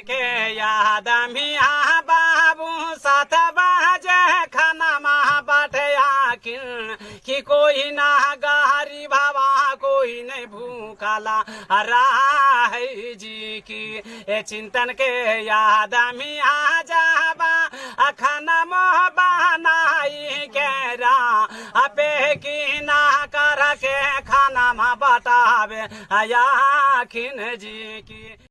के याद मिया बाबू, साथ बाजे खाना महा बाटे आखिन कि कोई ना गारी बाबा, कोई नहीं भूखाला राह जी की। ए चिंतन के याद मिया जाबा खाना मोह बनाई के रा अपे की ना कर के खाना मा बतावे आया खिन जी की।